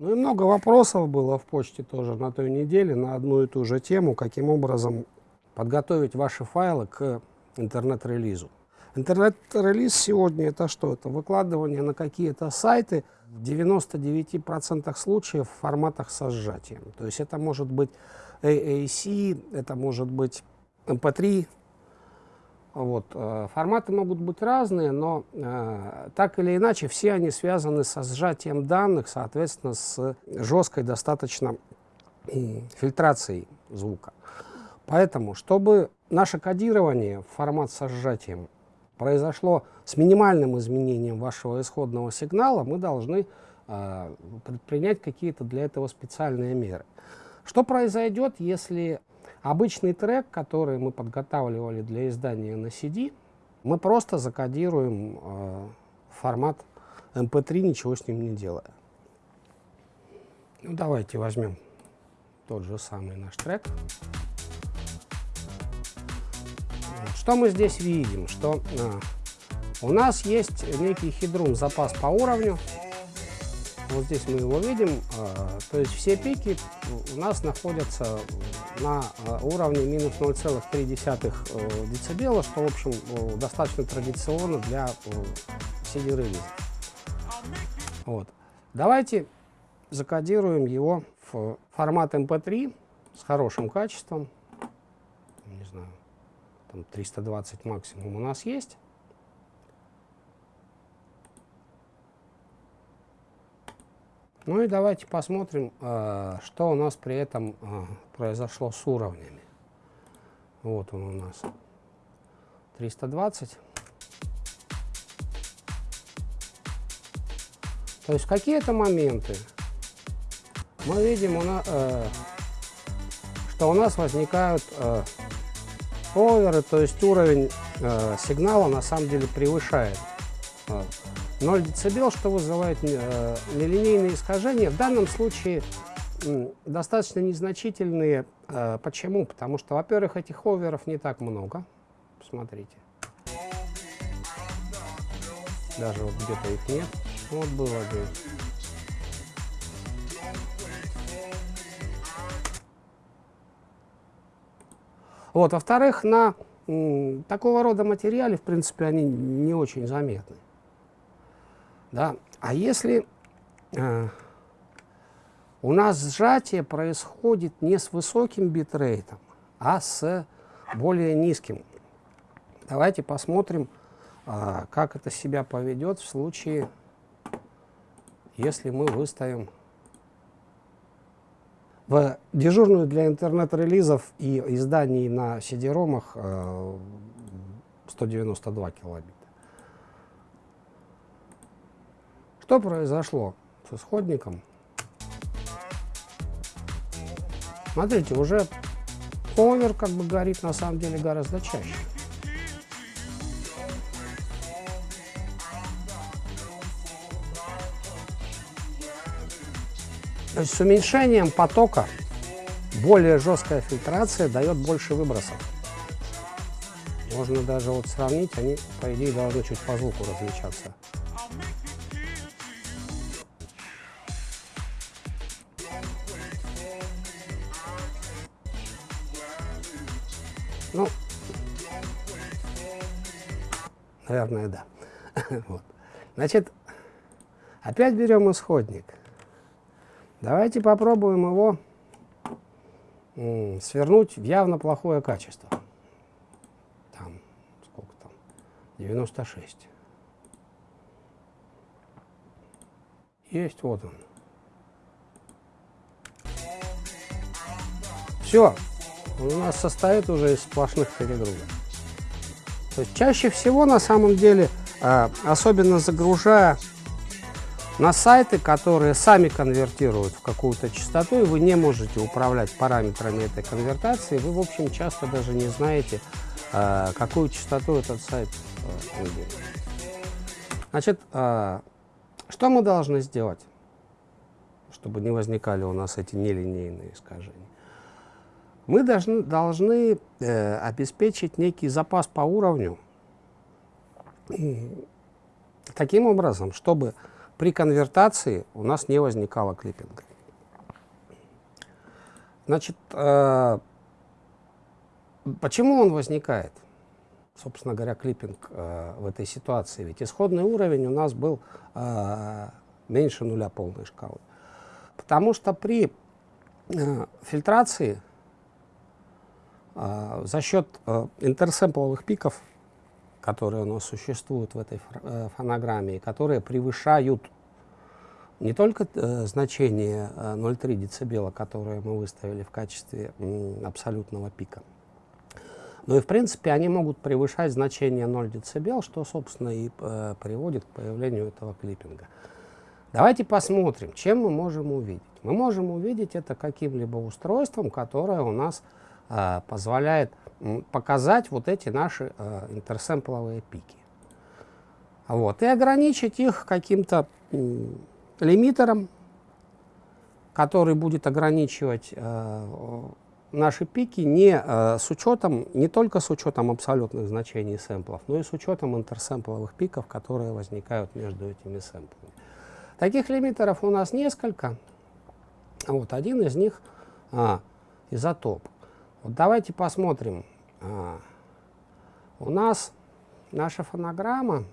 Ну и много вопросов было в почте тоже на той неделе на одну и ту же тему, каким образом подготовить ваши файлы к интернет-релизу. Интернет-релиз сегодня это что? Это выкладывание на какие-то сайты в 99% случаев в форматах со сжатием. То есть это может быть AAC, это может быть MP3. Вот. Э, форматы могут быть разные, но э, так или иначе все они связаны со сжатием данных, соответственно, с жесткой достаточно фильтрацией звука. Поэтому, чтобы наше кодирование в формат со сжатием произошло с минимальным изменением вашего исходного сигнала, мы должны э, предпринять какие-то для этого специальные меры. Что произойдет, если обычный трек, который мы подготавливали для издания на CD, мы просто закодируем э, формат MP3, ничего с ним не делая. Ну, давайте возьмем тот же самый наш трек. Что мы здесь видим? Что а, у нас есть некий хедрун, запас по уровню. Вот здесь мы его видим. А, то есть все пики у нас находятся на а, уровне минус 0,3 э, децибела, что, в общем, э, достаточно традиционно для CD-релиза. Вот. Давайте закодируем его в формат MP3 эм с хорошим качеством. Не знаю, там 320 максимум у нас есть. Ну и давайте посмотрим, э, что у нас при этом э, произошло с уровнями. Вот он у нас 320. То есть какие-то моменты мы видим, э, что у нас возникают оверы, то есть уровень сигнала на самом деле превышает 0 дБ, что вызывает э, нелинейные искажения. В данном случае достаточно незначительные. Э, почему? Потому что, во-первых, этих оверов не так много. Посмотрите. Даже вот где-то их нет. Вот было один. Вот, во-вторых, на такого рода материале, в принципе, они не очень заметны. Да? А если э, у нас сжатие происходит не с высоким битрейтом, а с более низким, давайте посмотрим, э, как это себя поведет в случае, если мы выставим в дежурную для интернет-релизов и изданий на CD-ромах 192 э, Что произошло с исходником? Смотрите, уже овер как бы горит на самом деле гораздо чаще. То есть с уменьшением потока более жесткая фильтрация дает больше выбросов. Можно даже вот сравнить, они, по идее, должны чуть по звуку различаться. Ну, наверное, да. вот. Значит, опять берем исходник. Давайте попробуем его свернуть в явно плохое качество. Там, сколько там? 96. Есть, вот он. Все, он у нас состоит уже из сплошных перегрузок. То есть чаще всего на самом деле, а, особенно загружая на сайты, которые сами конвертируют в какую-то частоту, и вы не можете управлять параметрами этой конвертации, вы, в общем, часто даже не знаете, э, какую частоту этот сайт э, выберет. Значит, что мы должны сделать, чтобы не возникали у нас эти нелинейные искажения? Мы должны, должны э, обеспечить некий запас по уровню таким образом, чтобы при конвертации у нас не возникало клиппинга. Значит, э, почему он возникает? Собственно говоря, клиппинг э, в этой ситуации. Ведь исходный уровень у нас был э, меньше нуля полной шкалы. Потому что при э, фильтрации за счет э, интерсэмпловых пиков, которые у нас существуют в этой э, фонограмме, которые превышают не только э, значение э, 0,3 дБ, которое мы выставили в качестве абсолютного пика, но и в принципе они могут превышать значение 0 дБ, что собственно и приводит к появлению этого клиппинга. Давайте посмотрим, чем мы можем увидеть. Мы можем увидеть это каким-либо устройством, которое у нас э, позволяет показать вот эти наши э, интерсэмпловые пики. Вот, и ограничить их каким-то э, лимитером, который будет ограничивать э, наши пики не э, с учетом, не только с учетом абсолютных значений сэмплов, но и с учетом интерсэмпловых пиков, которые возникают между этими сэмплами. Таких лимитеров у нас несколько. Вот один из них а, изотоп. Вот давайте посмотрим. А, у нас наша фонограмма,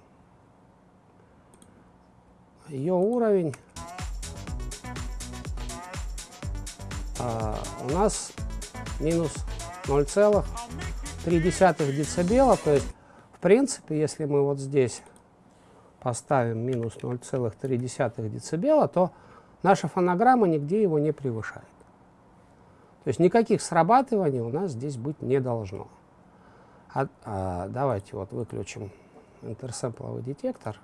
ее уровень а, у нас минус 0,3 децибела. То есть, в принципе, если мы вот здесь поставим минус 0,3 дБ, то наша фонограмма нигде его не превышает. То есть никаких срабатываний у нас здесь быть не должно. А, а, давайте вот выключим интерсэмпловый детектор.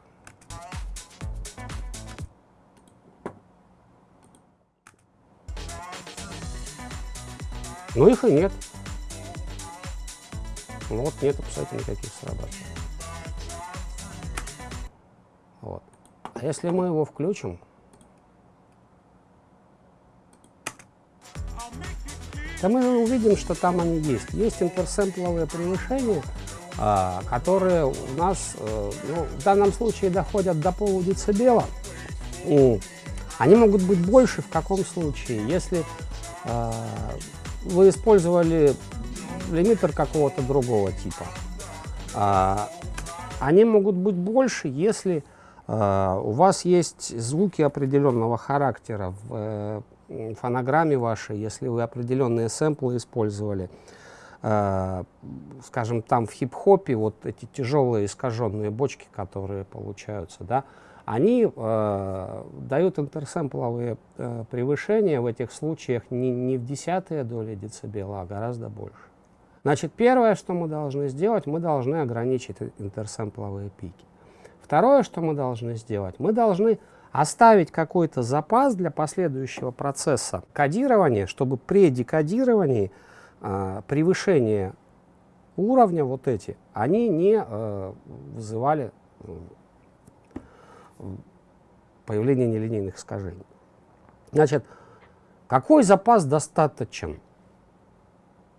Ну их и нет. Ну вот нет абсолютно никаких срабатываний. Вот. А если мы его включим, то мы увидим, что там они есть. Есть интерсэмпловые превышения, а, которые у нас э, ну, в данном случае доходят до полудецибела. И они могут быть больше в каком случае, если э, вы использовали лимитер какого-то другого типа. А, они могут быть больше, если а, у вас есть звуки определенного характера в э, фонограмме вашей, если вы определенные сэмплы использовали. А, скажем, там в хип-хопе вот эти тяжелые искаженные бочки, которые получаются, да, они э, дают интерсэмпловые э, превышения в этих случаях не, не в десятые доли децибела, а гораздо больше. Значит, первое, что мы должны сделать, мы должны ограничить интерсэмпловые пики. Второе, что мы должны сделать, мы должны оставить какой-то запас для последующего процесса кодирования, чтобы при декодировании э, превышение уровня вот эти, они не э, вызывали э, появление нелинейных искажений. Значит, какой запас достаточен?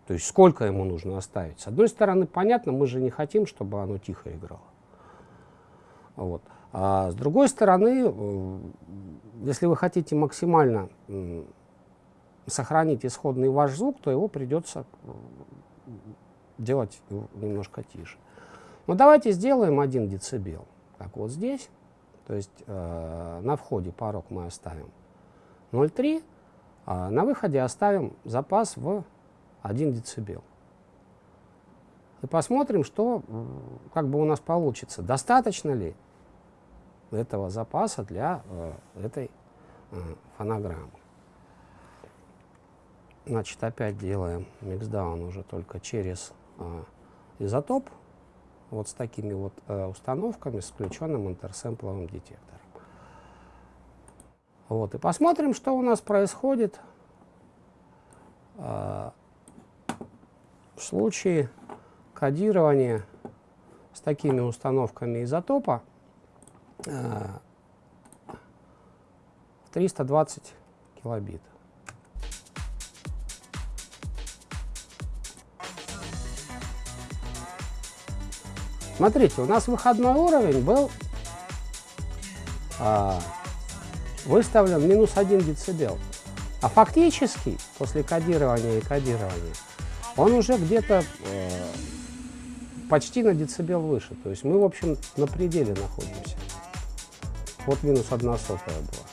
То есть сколько ему нужно оставить? С одной стороны, понятно, мы же не хотим, чтобы оно тихо играло. Вот. А с другой стороны, э, если вы хотите максимально сохранить исходный ваш звук, то его придется э, делать немножко тише. Но давайте сделаем 1 децибел. Так вот здесь, то есть э, на входе порог мы оставим 0,3, а на выходе оставим запас в 1 децибел и посмотрим, что как бы у нас получится. Достаточно ли этого запаса для э, этой э, фонограммы. Значит, опять делаем миксдаун уже только через э, изотоп, вот с такими вот установками, с включенным интерсэмпловым детектором. Вот, и посмотрим, что у нас происходит в случае кодирования с такими установками изотопа 320 килобит. Смотрите, у нас выходной уровень был а, выставлен минус 1 децибел. А фактически, после кодирования и кодирования, он уже где-то э, почти на децибел выше. То есть мы, в общем, на пределе находимся. Вот минус 1 сотая была.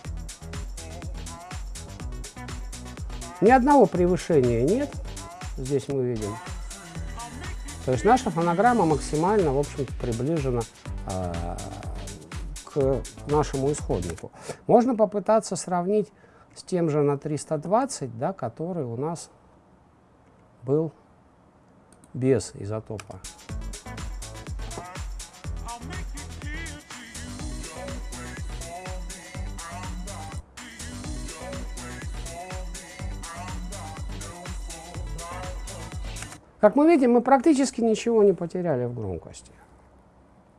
Ни одного превышения нет, здесь мы видим. То есть наша фонограмма максимально, в общем-то, приближена э, к нашему исходнику. Можно попытаться сравнить с тем же на 320, да, который у нас был без изотопа. Как мы видим, мы практически ничего не потеряли в громкости.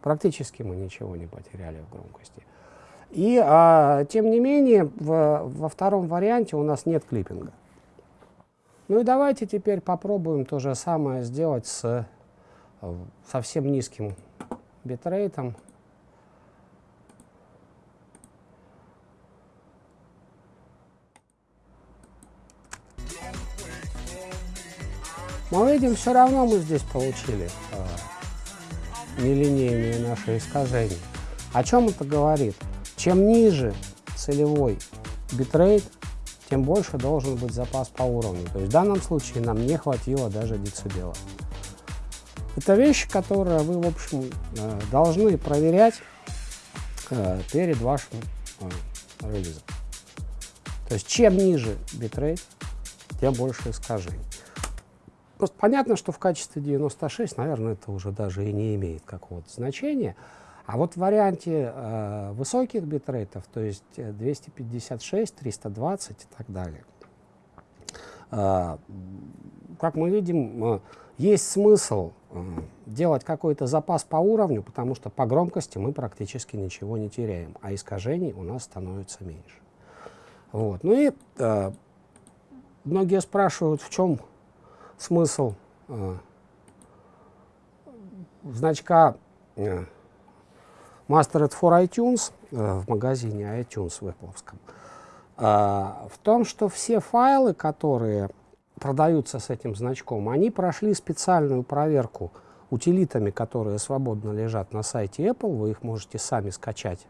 Практически мы ничего не потеряли в громкости. И, а, тем не менее, в, во втором варианте у нас нет клиппинга. Ну и давайте теперь попробуем то же самое сделать с э, совсем низким битрейтом. Мы видим, все равно мы здесь получили э, нелинейные наши искажения. О чем это говорит? Чем ниже целевой битрейт, тем больше должен быть запас по уровню. То есть в данном случае нам не хватило даже децибела. Это вещи, которые вы, в общем, э, должны проверять э, перед вашим э, релизом. То есть чем ниже битрейт, тем больше искажений. Просто понятно, что в качестве 96, наверное, это уже даже и не имеет какого-то значения. А вот в варианте э, высоких битрейтов, то есть 256, 320 и так далее, э, как мы видим, э, есть смысл э, делать какой-то запас по уровню, потому что по громкости мы практически ничего не теряем, а искажений у нас становится меньше. Вот. Ну и э, многие спрашивают, в чем смысл э, значка э, Mastered for iTunes э, в магазине iTunes в Apple, в том, что все файлы, которые продаются с этим значком, они прошли специальную проверку утилитами, которые свободно лежат на сайте Apple, вы их можете сами скачать,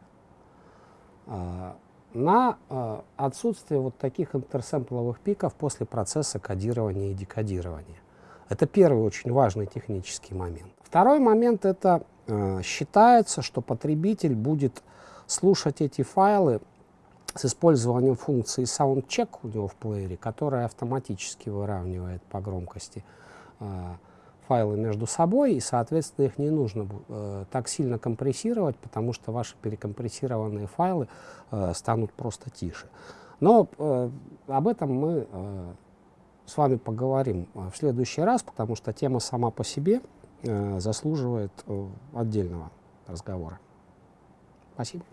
на э, отсутствие вот таких интерсэмпловых пиков после процесса кодирования и декодирования. Это первый очень важный технический момент. Второй момент это э, считается, что потребитель будет слушать эти файлы с использованием функции SoundCheck у него в плеере, которая автоматически выравнивает по громкости э, файлы между собой, и, соответственно, их не нужно э, так сильно компрессировать, потому что ваши перекомпрессированные файлы э, станут просто тише. Но э, об этом мы э, с вами поговорим э, в следующий раз, потому что тема сама по себе э, заслуживает э, отдельного разговора. Спасибо.